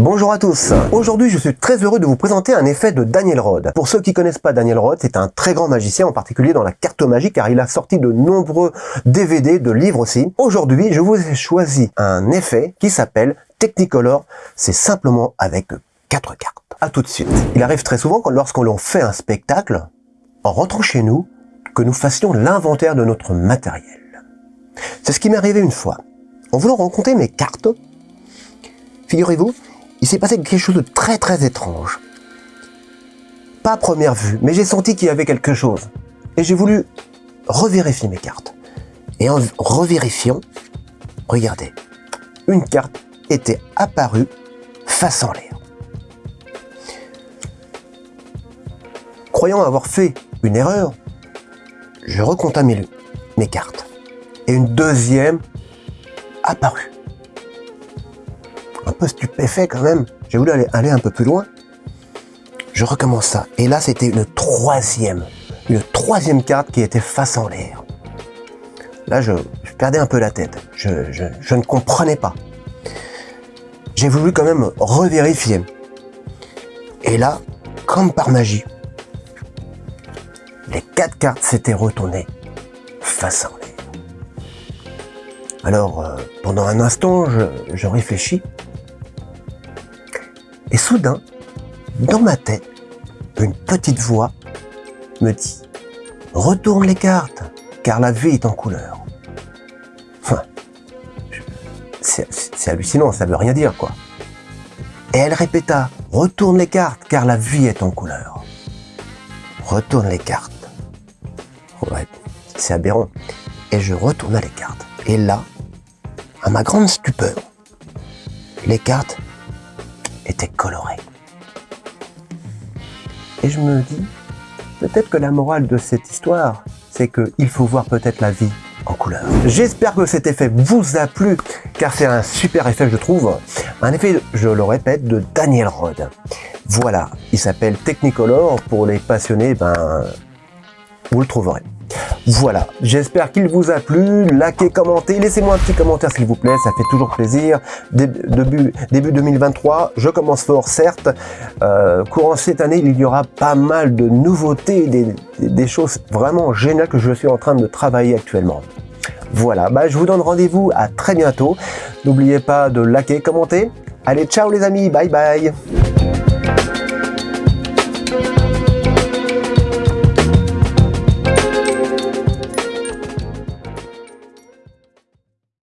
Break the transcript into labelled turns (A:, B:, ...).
A: Bonjour à tous Aujourd'hui je suis très heureux de vous présenter un effet de Daniel Rod. Pour ceux qui connaissent pas Daniel Rod, c'est un très grand magicien, en particulier dans la cartomagie, car il a sorti de nombreux DVD, de livres aussi. Aujourd'hui je vous ai choisi un effet qui s'appelle Technicolor, c'est simplement avec quatre cartes. A tout de suite. Il arrive très souvent lorsqu'on l'on fait un spectacle, en rentrant chez nous, que nous fassions l'inventaire de notre matériel. C'est ce qui m'est arrivé une fois. En voulant rencontrer mes cartes, figurez-vous, il s'est passé quelque chose de très très étrange. Pas première vue, mais j'ai senti qu'il y avait quelque chose. Et j'ai voulu revérifier mes cartes. Et en revérifiant, regardez, une carte était apparue face en l'air. Croyant avoir fait une erreur, je recontamine mes cartes. Et une deuxième apparue peu stupéfait quand même. J'ai voulu aller, aller un peu plus loin. Je recommence ça. Et là, c'était une troisième. Une troisième carte qui était face en l'air. Là, je, perdais un peu la tête. Je, je ne comprenais pas. J'ai voulu quand même revérifier. Et là, comme par magie, les quatre cartes s'étaient retournées face en l'air. Alors, euh, pendant un instant, je, je réfléchis. Et soudain, dans ma tête, une petite voix me dit « Retourne les cartes, car la vie est en couleur. » Enfin, c'est hallucinant, ça veut rien dire, quoi. Et elle répéta « Retourne les cartes, car la vie est en couleur. » Retourne les cartes. Ouais, c'est aberrant. Et je retourna les cartes. Et là, à ma grande stupeur, les cartes coloré. Et je me dis, peut-être que la morale de cette histoire, c'est qu'il faut voir peut-être la vie en couleur. J'espère que cet effet vous a plu, car c'est un super effet, je trouve. Un effet, je le répète, de Daniel Rod. Voilà, il s'appelle Technicolor. Pour les passionnés, ben, vous le trouverez. Voilà, j'espère qu'il vous a plu, likez, commentez, laissez-moi un petit commentaire s'il vous plaît, ça fait toujours plaisir. Début, début 2023, je commence fort certes, euh, courant cette année il y aura pas mal de nouveautés, des, des choses vraiment géniales que je suis en train de travailler actuellement. Voilà, bah, je vous donne rendez-vous à très bientôt. N'oubliez pas de liker, commenter. Allez, ciao les amis, bye bye